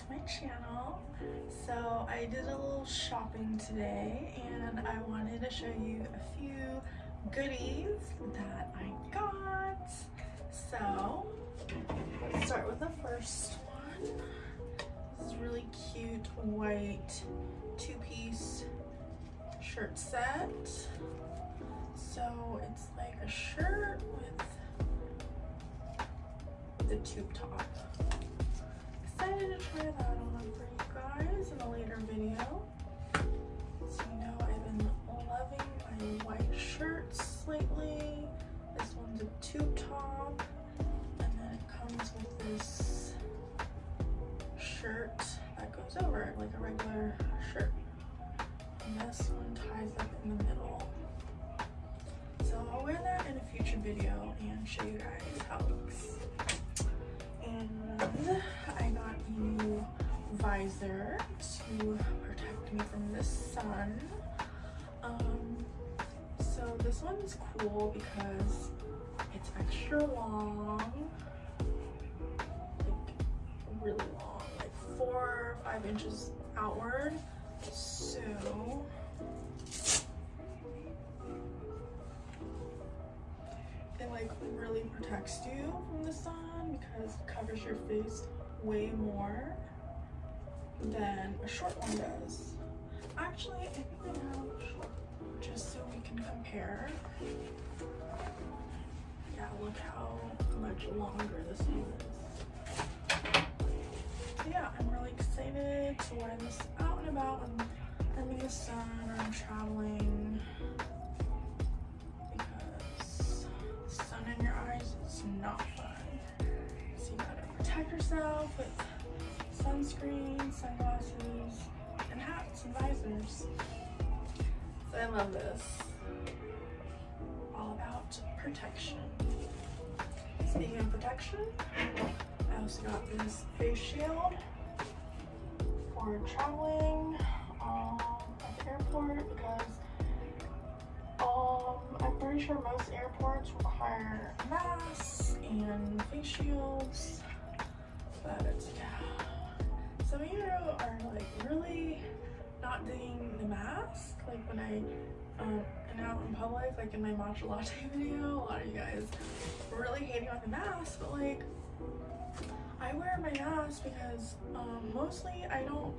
to my channel. So I did a little shopping today and I wanted to show you a few goodies that I got. So let's start with the first one. This is really cute white two-piece shirt set. So it's like a shirt with the tube top. Excited to try that on for you guys in a later video. So you know I've been loving my white shirts lately. This one's a tube top and then it comes with this shirt that goes over it like a regular shirt. And this one ties up in the middle. So I'll wear that in a future video and show you guys how it looks. And visor to protect me from the sun. Um, so this one's cool because it's extra long, like really long, like four or five inches outward. So it like really protects you from the sun because it covers your face way more than a short one does. Actually, I think I have just so we can compare. Yeah, look how much longer this one is. Yeah, I'm really excited to wear this out and about when I'm in the sun or I'm traveling because sun in your eyes is not fun. So you gotta protect yourself with sunscreen, sunglasses, and hats and visors. So I love this. All about protection. Speaking of protection, I also got this face shield for traveling um, at the airport because um, I'm pretty sure most airports require masks and face shields. But yeah, some of you are like really not digging the mask. Like when I um, am out in public, like in my matcha latte video, a lot of you guys were really hating on the mask, but like I wear my mask because um, mostly I don't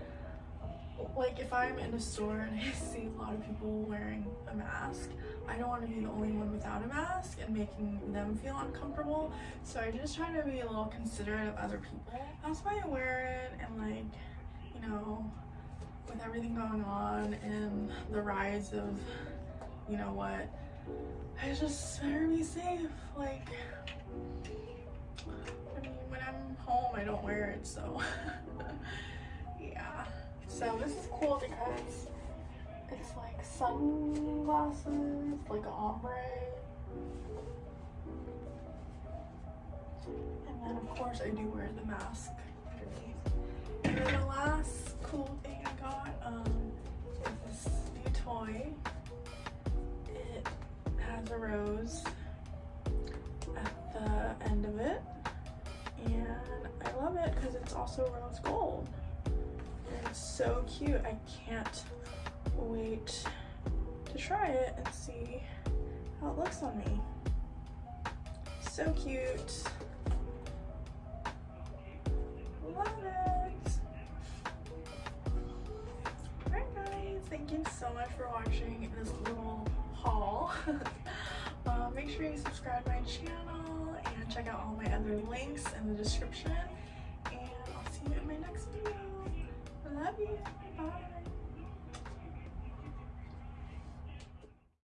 like if I'm in a store and I see a lot of people wearing a mask, I don't want to be the only one without a mask and making them feel uncomfortable. So I just try to be a little considerate of other people. That's why I wear it and like, you know, with everything going on and the rise of, you know what, I just better be safe. Like, I mean, when I'm home, I don't wear it, so. So this is cool because it's like sunglasses, like ombre. And then of course I do wear the mask. And then the last cool thing I got um, is this new toy. It has a rose at the end of it. And I love it because it's also rose gold. So cute. I can't wait to try it and see how it looks on me. So cute. Love it. Alright guys, thank you so much for watching this little haul. uh, make sure you subscribe my channel and check out all my other links in the description. Bye.